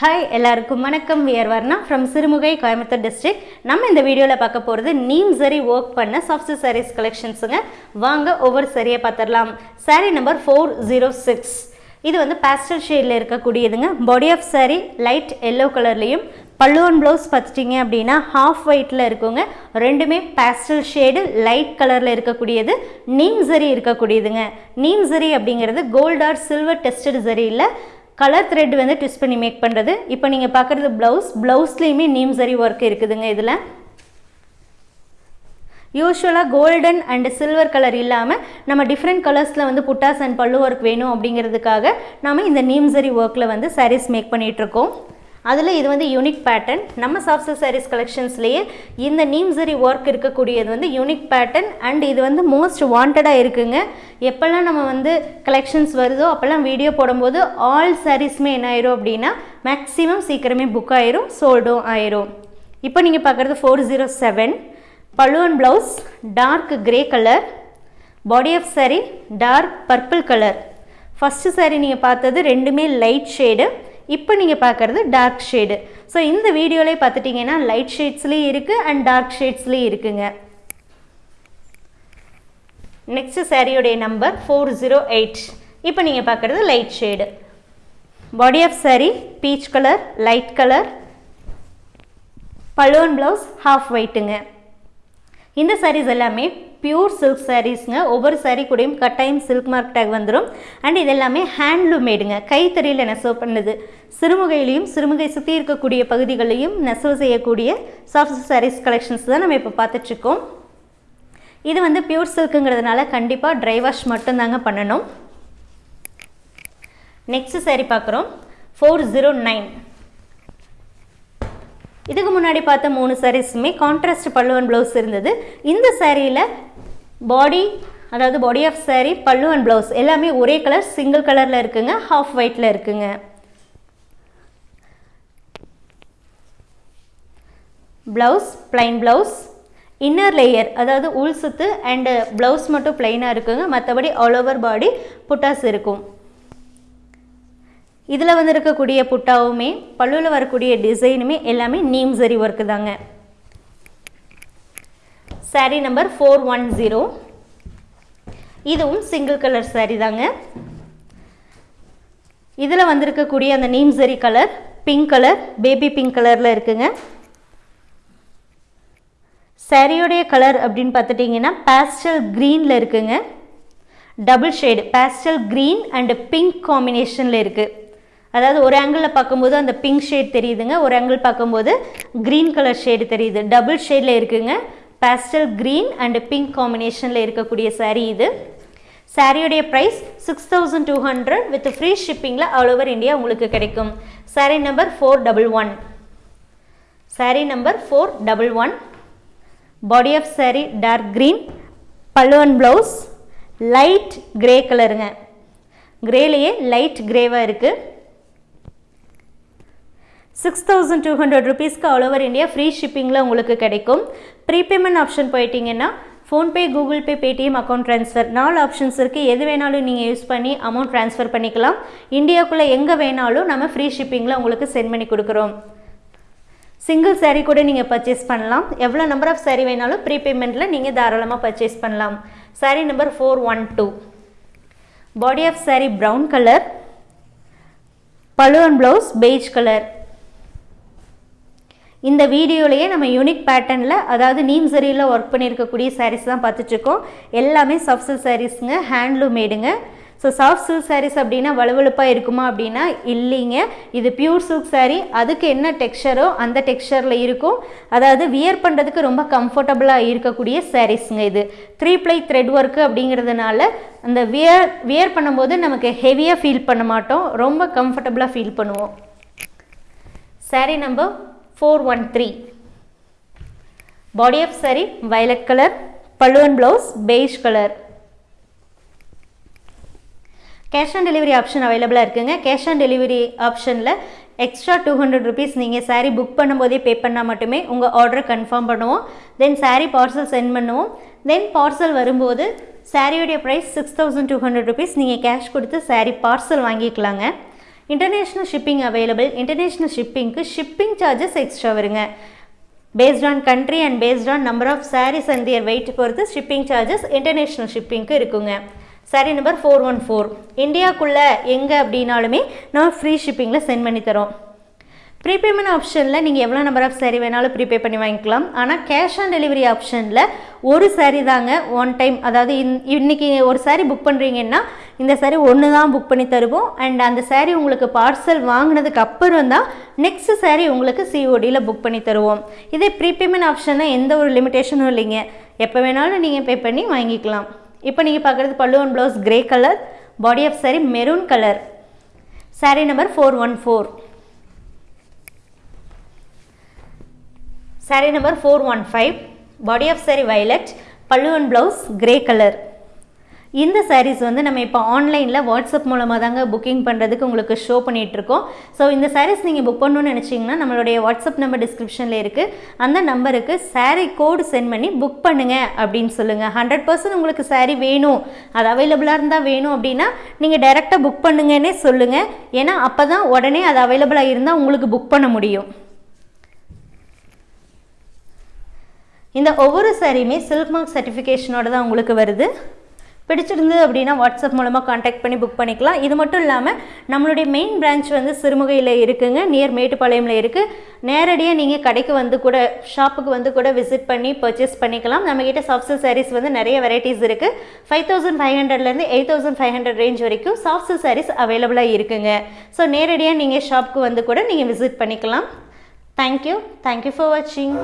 Hi எல்லாருக்கும் வணக்கம். We're Varna from Sirumugai Coimbatore district நம்ம இந்த வீடியோவில் பார்க்க போகிறது நீம் சரி ஒர்க் பண்ண சாஃப்ட் சாரீஸ் கலெக்ஷன்ஸுங்க வாங்க ஒவ்வொரு சரியை பார்த்துடலாம். Saree number four zero six இது வந்து பேஸ்டல் ஷேடில் இருக்கக்கூடியதுங்க. Body of saree light yellow கலர்லேயும் பல்லுவன் ப்ளவுஸ் பார்த்துட்டிங்க அப்படின்னா ஹாஃப் ஒயிட்டில் இருக்குங்க. ரெண்டுமே பேஸ்டல் ஷேடு லைட் கலரில் இருக்கக்கூடியது. நீம் சரி இருக்கக்கூடியதுங்க. நீம் சரி அப்படிங்கிறது கோல்ட் ஆர் சில்வர் டெஸ்டட் சரி இல்லை கலர் த்ரெட் வந்து ட்விஸ்ட் பண்ணி மேக் பண்ணுறது இப்போ நீங்கள் பார்க்குறது ப்ளவுஸ் ப்ளவுஸ்லேயுமே நீம் சரி ஒர்க் இருக்குதுங்க இதில். யூஸ்வலாக கோல்டன் அண்ட் சில்வர் கலர் இல்லாமல் நம்ம டிஃப்ரெண்ட் கலர்ஸில் வந்து புட்டாஸ் அண்ட் பல்லு ஒர்க் வேணும் அப்படிங்கிறதுக்காக நம்ம இந்த நீம் சரி ஒர்க்கில் வந்து சாரீஸ் மேக் பண்ணிகிட்ருக்கோம் அதில் இது வந்து யூனிக் பேட்டர்ன் நம்ம சாஃப்ட் சாரீஸ் கலெக்ஷன்ஸ்லேயே இந்த நீம் சரி ஒர்க் இருக்கக்கூடியது வந்து யூனிக் பேட்டர்ன் அண்ட் இது வந்து மோஸ்ட் வாண்டடாக இருக்குங்க. எப்போல்லாம் நம்ம வந்து கலெக்ஷன்ஸ் வருதோ அப்போல்லாம் வீடியோ போடும்போது ஆல் சாரீஸுமே என்ன ஆயிரும் அப்படின்னா மேக்ஸிமம் சீக்கிரமே புக் ஆயிரும் சோல்டும் ஆயிரும். இப்போ நீங்கள் பார்க்குறது four zero oh seven பழுவன் blouse dark grey colour body of saree dark purple colour first saree நீங்கள் பார்த்தது ரெண்டுமே லைட் ஷேடு இப்போ நீங்கள் பார்க்குறது டார்க் ஷேடு ஸோ இந்த வீடியோலே பார்த்துட்டிங்கன்னா லைட் ஷேட்ஸ்லேயும் இருக்குது அண்ட் டார்க் ஷேட்ஸ்லேயும் இருக்குங்க. நெக்ஸ்ட் சாரியோடைய நம்பர் ஃபோர் ஜீரோ எயிட் இப்போ நீங்கள் பார்க்குறது light shade body of saree peach colour light colour balloon blouse half ஒயிட்டுங்க இந்த சாரீஸ் எல்லாமே பியூர் சில்க் சாரீஸ்ங்க ஒவ்வொரு சாரீ கூடயும் கட்டாயம் சில்க் மார்க் டேக் வந்துடும் அண்ட் இது எல்லாமே ஹேண்ட்லூம் மேடுங்க கைத்தறியில் நெசவு பண்ணுது. சிறுமுகையிலையும் சிறுமுகை சுற்றி இருக்கக்கூடிய பகுதிகளையும் நெசவு செய்யக்கூடிய சாஃப்ட் சாரீஸ் கலெக்ஷன்ஸ் தான் நம்ம இப்போ பார்த்துட்ருக்கோம். இது வந்து பியூர் சில்க்குங்கிறதுனால கண்டிப்பாக ட்ரை வாஷ் மட்டும்தாங்க பண்ணணும். நெக்ஸ்ட் சாரீ பார்க்குறோம். ஃபோர் ஜீரோ நைன் இதுக்கு முன்னாடி பார்த்த மூணு சாரீஸுமே கான்ட்ராஸ்ட் பல்லுவன் ப்ளவுஸ் இருந்தது. இந்த சாரியில் பாடி அதாவது பாடி ஆஃப் சாரீ பல்லு அண்ட் ப்ளவுஸ் எல்லாமே ஒரே கலர் சிங்கிள் கலரில் இருக்குங்க ஹாஃப் ஒயிட்டில் இருக்குங்க. Blouse plain blouse inner layer அதாவது உள் சுத்து அண்டு ப்ளவுஸ் மட்டும் பிளைனாக இருக்குங்க. மற்றபடி ஆல் ஓவர் பாடி புட்டாஸ் இருக்கும். இதில் வந்து இருக்கக்கூடிய புட்டாவுமே பல்லுவில் வரக்கூடிய டிசைனுமே எல்லாமே நீம் சரி ஒர்க்கு தாங்க. Saree number four one zero இதுவும் சிங்கிள் கலர் saree தாங்க. இதில் வந்திருக்கக்கூடிய அந்த நீம் சரி colour pink colour baby pink கலரில் இருக்குங்க. சாரியோடைய கலர் அப்படின்னு பார்த்துட்டிங்கன்னா பேஸ்டல் க்ரீனில் இருக்குங்க. Double shade pastel green and pink காம்பினேஷனில் இருக்குது அதாவது ஒரு ஆங்கிளில் பார்க்கும்போது அந்த பிங்க் ஷேட் தெரியுதுங்க ஒரு ஆங்கிள் பார்க்கும்போது க்ரீன் கலர் ஷேடு தெரியுது. டபுள் ஷேடில் இருக்குங்க. பேஸ்டல் க்ரீன் அண்டு பிங்க் காம்பினேஷனில் இருக்கக்கூடிய சாரீ இது. சாரியுடைய price six thousand two hundred with free ஷிப்பிங்கில் all over India உங்களுக்கு கிடைக்கும். Saree number four double one saree number four double one body of saree dark green பல்லுவன் ப்ளவுஸ் லைட் கிரே கலருங்க கிரேலேயே light கிரேவாக இருக்குது சிக்ஸ் தௌசண்ட் டூ ஹண்ட்ரட் ருபீஸ்க்கு all over India free ஷிப்பிங்கில் உங்களுக்கு கிடைக்கும். ப்ரீபேமெண்ட் ஆப்ஷன் போயிட்டீங்கன்னா PhonePe Google Pay Paytm account transfer நாலு ஆப்ஷன்ஸ் இருக்குது எது வேணாலும் நீங்கள் யூஸ் பண்ணி அமௌண்ட் ட்ரான்ஸ்ஃபர் பண்ணிக்கலாம். இந்தியாவுக்குள்ளே எங்கே வேணாலும் நம்ம ஃப்ரீ ஷிப்பிங்கில் உங்களுக்கு சென்ட் பண்ணி கொடுக்குறோம். சிங்கிள் சேரீ கூட நீங்கள் பர்ச்சேஸ் பண்ணலாம். எவ்வளோ நம்பர் ஆஃப் சேரீ வேணாலும் ப்ரீபேமெண்ட்டில் நீங்கள் தாராளமாக பர்ச்சேஸ் பண்ணலாம். Saree number four one two body of saree brown colour balloon blouse beige colour இந்த வீடியோலையே நம்ம யூனிக் பேட்டர்னில் அதாவது நீம் சரியில் ஒர்க் பண்ணியிருக்கக்கூடிய சாரீஸ் தான் பார்த்துட்ருக்கோம் எல்லாமே சாஃப்ட் சில்க் சாரீஸுங்க ஹேண்ட்லூம் மேடுங்க ஸோ சாஃப்ட் சில்க் சாரீஸ் அப்படின்னா வலுவழுப்பாக இருக்குமா அப்படின்னா இல்லைங்க. இது பியூர் சில்க் சாரீ அதுக்கு என்ன டெக்ஸ்டரோ அந்த டெக்ஸ்டரில் இருக்கும். அதாவது வியர் பண்ணுறதுக்கு ரொம்ப கம்ஃபர்டபுளாக இருக்கக்கூடிய சாரீஸுங்க இது. த்ரீ ப்ளை த்ரெட் ஒர்க்கு அப்படிங்கிறதுனால அந்த வியர் வியர் பண்ணும்போது நமக்கு ஹெவியாக ஃபீல் பண்ண மாட்டோம். ரொம்ப கம்ஃபர்டபுளாக ஃபீல் பண்ணுவோம். Saree number four one three body of saree violet colour பழுவன் blouse beige colour cash on delivery option அவைலபிளாக இருக்குங்க. கேஷ் ஆன் டெலிவரி ஆப்ஷனில் எக்ஸ்ட்ரா டூ ஹண்ட்ரட் ருபீஸ் நீங்கள் சாரீ புக் பண்ணும்போதே பே பண்ணால் மட்டுமே உங்கள் ஆர்டரை கன்ஃபார்ம் பண்ணுவோம். தென் சாரீ பார்சல் சென்ட் பண்ணுவோம். தென் பார்சல் வரும்போது சாரியோடைய price six thousand two hundred rupees நீங்கள் கேஷ் கொடுத்து சாரீ பார்சல் வாங்கிக்கலாங்க. இன்டர்நேஷ்னல் ஷிப்பிங் அவைலபிள் இன்டர்நேஷ்னல் ஷிப்பிங்க்கு ஷிப்பிங் சார்ஜஸ் எக்ஸ்ட்ரா வருங்க. Based on country and based on number of sarees and their weight பொறுத்து shipping charges international ஷிப்பிங்க்கு இருக்குங்க. Saree number four one four இந்தியாவுக்குள்ளே எங்கே அப்படின்னாலுமே நம்ம ஃப்ரீ ஷிப்பிங்கில் சென்ட் பண்ணி தரோம். ப்ரீபேமெண்ட் ஆப்ஷனில் நீங்கள் எவ்வளோ நம்பர் ஆஃப் சாரீ வேணாலும் ப்ரீபே பண்ணி வாங்கிக்கலாம். ஆனால் கேஷ் ஆன் டெலிவரி ஆப்ஷனில் ஒரு சாரீ தாங்க ஒன் டைம் அதாவது இன் இன்றைக்கி ஒரு சாரீ புக் பண்ணுறீங்கன்னா இந்த சாரீ ஒன்று தான் புக் பண்ணி தருவோம். அண்ட் அந்த சாரீ உங்களுக்கு பார்சல் வாங்கினதுக்கு அப்புறம் தான் நெக்ஸ்ட் சாரீ உங்களுக்கு சிஓடியில் புக் பண்ணி தருவோம். இதே ப்ரீபேமெண்ட் ஆப்ஷனில் எந்த ஒரு லிமிட்டேஷனும் இல்லைங்க. எப்போ வேணாலும் நீங்கள் பே பண்ணி வாங்கிக்கலாம். இப்போ நீங்கள் பார்க்குறது பல்லுவன் blouse grey colour body of saree maroon colour saree number four one four saree number four one five body of saree pallu பல்லுவன் ப்ளவுஸ் கிரே கலர் இந்த சாரீஸ் வந்து நம்ம இப்போ ஆன்லைனில் வாட்ஸ்அப் மூலமாக தாங்க புக்கிங் பண்ணுறதுக்கு உங்களுக்கு ஷோ பண்ணிகிட்ருக்கோம் ஸோ இந்த சாரீஸ் நீங்கள் புக் பண்ணணும்னு நினச்சிங்கன்னா நம்மளுடைய வாட்ஸ்அப் நம்பர் டிஸ்கிரிப்ஷனில் இருக்குது அந்த நம்பருக்கு சாரீ கோடு சென்ட் பண்ணி புக் பண்ணுங்கள் அப்படின்னு சொல்லுங்கள் ஹண்ட்ரட் பர்சன்ட் உங்களுக்கு சாரீ வேணும். அது அவைலபிளாக இருந்தால் வேணும் அப்படின்னா நீங்கள் டைரெக்டாக புக் பண்ணுங்கன்னே சொல்லுங்கள் ஏன்னா அப்போ தான் உடனே அது அவைலபிளாக இருந்தால் உங்களுக்கு புக் பண்ண முடியும். இந்த ஒவ்வொரு சாரியுமே சில்க் மார்க் சர்டிஃபிகேஷனோட தான் உங்களுக்கு வருது. பிடிச்சிருந்தது அப்படின்னா வாட்ஸ்அப் மூலமாக காண்டாக்ட் பண்ணி புக் பண்ணிக்கலாம். இது மட்டும் இல்லாமல் நம்மளுடைய மெயின் பிரான்ச் வந்து சிறுமுகையில் இருக்குங்க. நியர் மேட்டுப்பாளையமில் இருக்குது நேரடியாக நீங்கள் கடைக்கு வந்து கூட ஷாப்புக்கு வந்து கூட விசிட் பண்ணி பர்ச்சேஸ் பண்ணிக்கலாம். நம்மக்கிட்ட சாஃப்ட் சாரீஸ் வந்து நிறைய வெரைட்டிஸ் இருக்குது ஃபைவ் தௌசண்ட் ஃபைவ் ஹண்ட்ரட்லேருந்து eight thousand five hundred range வரைக்கும் சாஃப்ட் சாரீஸ் அவைலபிளாக இருக்குங்க. ஸோ நேரடியாக நீங்கள் ஷாப்புக்கு வந்து கூட நீங்கள் விசிட் பண்ணிக்கலாம். தேங்க்யூ தேங்க்யூ ஃபார் வாட்சிங்